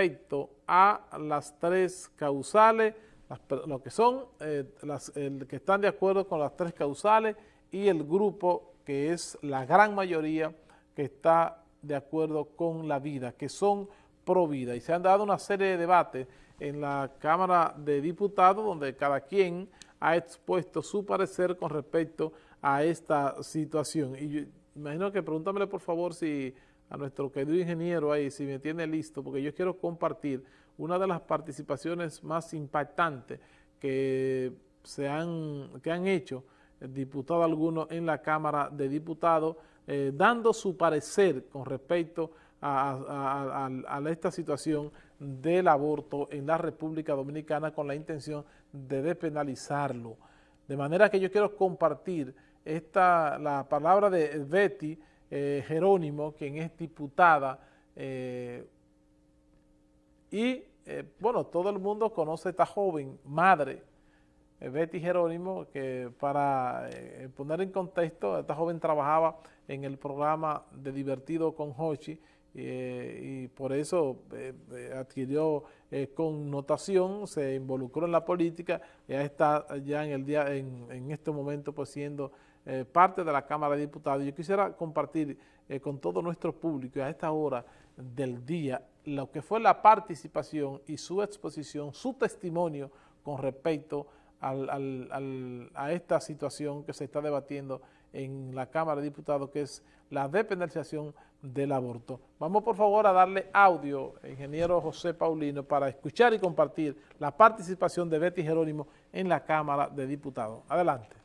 respecto a las tres causales, lo que son, eh, el que están de acuerdo con las tres causales y el grupo que es la gran mayoría que está de acuerdo con la vida, que son pro vida. Y se han dado una serie de debates en la Cámara de Diputados donde cada quien ha expuesto su parecer con respecto a esta situación. Y yo, imagino que pregúntamele por favor si a nuestro querido ingeniero ahí, si me tiene listo, porque yo quiero compartir una de las participaciones más impactantes que se han, que han hecho diputados algunos en la Cámara de Diputados, eh, dando su parecer con respecto a, a, esta situación del aborto en la República Dominicana con la intención de despenalizarlo. De manera que yo quiero compartir esta, la palabra de Betty eh, Jerónimo, quien es diputada, eh, y eh, bueno, todo el mundo conoce a esta joven madre, Betty Jerónimo, que para poner en contexto, esta joven trabajaba en el programa de Divertido con Hochi, y por eso adquirió connotación, se involucró en la política, ya está ya en el día, en, en este momento pues siendo eh, parte de la Cámara de Diputados. Yo quisiera compartir eh, con todo nuestro público a esta hora del día lo que fue la participación y su exposición, su testimonio con respecto a esta situación que se está debatiendo en la Cámara de Diputados, que es la depenalización del aborto. Vamos por favor a darle audio, ingeniero José Paulino, para escuchar y compartir la participación de Betty Jerónimo en la Cámara de Diputados. Adelante.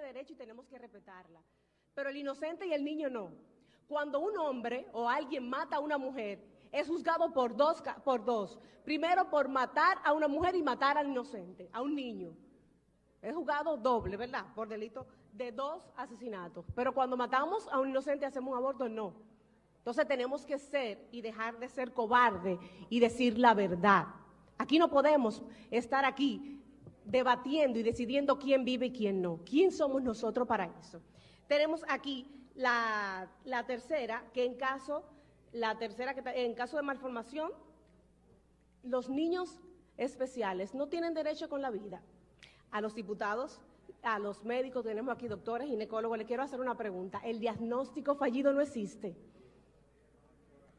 Derecho y tenemos que respetarla. Pero el inocente y el niño no. Cuando un hombre o alguien mata a una mujer, es juzgado por dos, por dos. Primero por matar a una mujer y matar al inocente, a un niño. Es juzgado doble, ¿verdad? Por delito de dos asesinatos. Pero cuando matamos a un inocente hacemos un aborto, no. Entonces tenemos que ser y dejar de ser cobarde y decir la verdad. Aquí no podemos estar aquí debatiendo y decidiendo quién vive y quién no. ¿Quién somos nosotros para eso? Tenemos aquí la, tercera, que en caso, la tercera que en caso de malformación, los niños especiales no tienen derecho con la vida. A los diputados, a los médicos, tenemos aquí doctores, ginecólogos, le quiero hacer una pregunta. ¿El diagnóstico fallido no existe?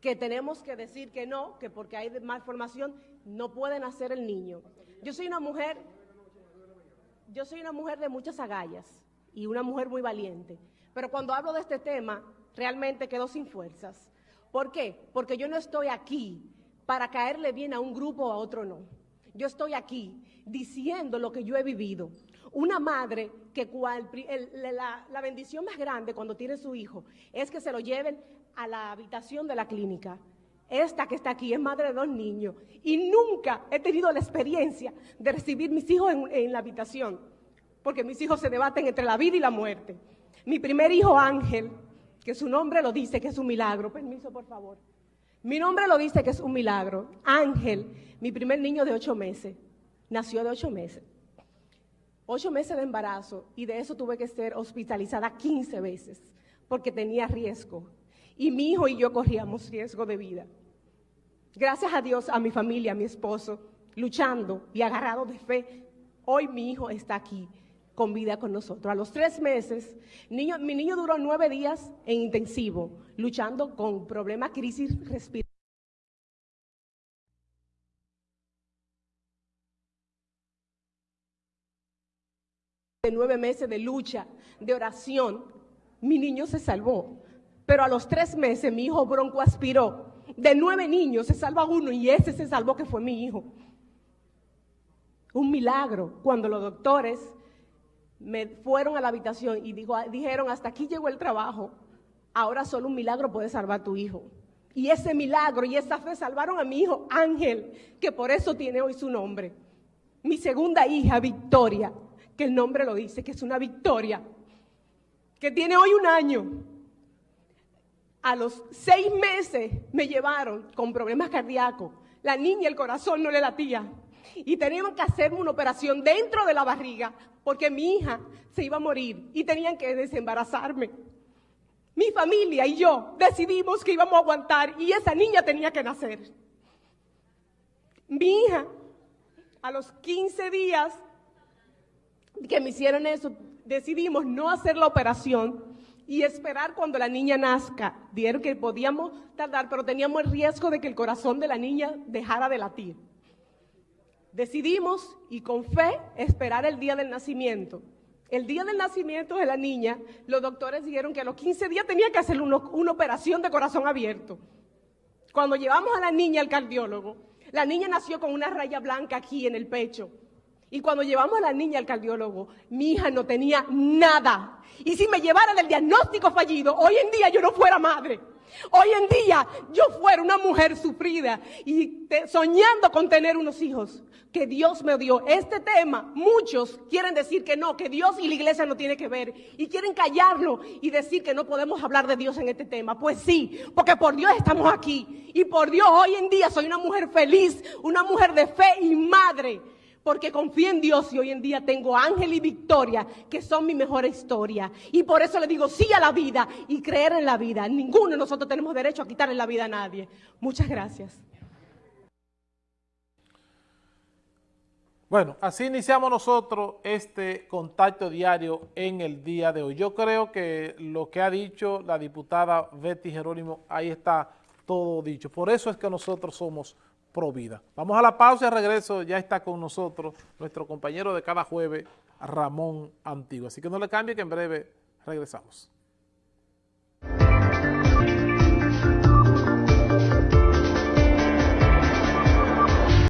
Que tenemos que decir que no, que porque hay malformación no pueden hacer el niño. Yo soy una mujer yo soy una mujer de muchas agallas y una mujer muy valiente, pero cuando hablo de este tema realmente quedo sin fuerzas. ¿Por qué? Porque yo no estoy aquí para caerle bien a un grupo o a otro no. Yo estoy aquí diciendo lo que yo he vivido. Una madre que la, la bendición más grande cuando tiene su hijo es que se lo lleven a la habitación de la clínica esta que está aquí es madre de dos niños y nunca he tenido la experiencia de recibir mis hijos en, la habitación, porque mis hijos se debaten entre la vida y la muerte. Mi primer hijo Ángel, que su nombre lo dice que es un milagro, permiso por favor. Mi nombre lo dice que es un milagro. Ángel, mi primer niño de ocho meses, nació de ocho meses. Ocho meses de embarazo y de eso tuve que ser hospitalizada 15 veces porque tenía riesgo. Y mi hijo y yo corríamos riesgo de vida. Gracias a Dios, a mi familia, a mi esposo, luchando y agarrado de fe, hoy mi hijo está aquí con vida con nosotros. A los tres meses, mi niño duró nueve días en intensivo, luchando con problemas, crisis respiratorias. de nueve meses de lucha, de oración, mi niño se salvó. Pero a los tres meses mi hijo bronco aspiró de nueve niños se salva uno y ese se salvó que fue mi hijo. Un milagro cuando los doctores me fueron a la habitación y dijeron, hasta aquí llegó el trabajo, ahora solo un milagro puede salvar a tu hijo. Y ese milagro y esa fe salvaron a mi hijo Ángel, que por eso tiene hoy su nombre. Mi segunda hija, Victoria, que el nombre lo dice, que es una victoria, que tiene hoy un año, a los seis meses me llevaron con problemas cardíacos. La niña, el corazón no le latía. y tenían que hacerme una operación dentro de la barriga porque mi hija se iba a morir y tenían que desembarazarme. Mi familia y yo decidimos que íbamos a aguantar y esa niña tenía que nacer. Mi hija, a los 15 días que me hicieron eso, decidimos no hacer la operación y esperar cuando la niña nazca. Dijeron que podíamos tardar, pero teníamos el riesgo de que el corazón de la niña dejara de latir. Decidimos, y con fe, esperar el día del nacimiento. El día del nacimiento de la niña, los doctores dijeron que a los 15 días tenía que hacer una operación de corazón abierto. Cuando llevamos a la niña al cardiólogo, la niña nació con una raya blanca aquí en el pecho. Y cuando llevamos a la niña al cardiólogo, mi hija no tenía nada. Y si me llevaran el diagnóstico fallido, hoy en día yo no fuera madre. Hoy en día yo fuera una mujer sufrida y soñando con tener unos hijos que Dios me dio. Este tema, muchos quieren decir que no, que Dios y la iglesia no tiene que ver y quieren callarlo y decir que no podemos hablar de Dios en este tema. Pues sí, porque por Dios estamos aquí y por Dios hoy en día soy una mujer feliz, una mujer de fe y madre porque confío en Dios y hoy en día tengo Ángel y Victoria, que son mi mejor historia. Y por eso le digo sí a la vida y creer en la vida. Ninguno de nosotros tenemos derecho a quitarle la vida a nadie. Muchas gracias. Bueno, así iniciamos nosotros este contacto diario en el día de hoy. Yo creo que lo que ha dicho la diputada Betty Jerónimo, ahí está todo dicho. Por eso es que nosotros somos Provida. Vamos a la pausa y regreso. Ya está con nosotros nuestro compañero de cada jueves, Ramón Antiguo. Así que no le cambie que en breve regresamos.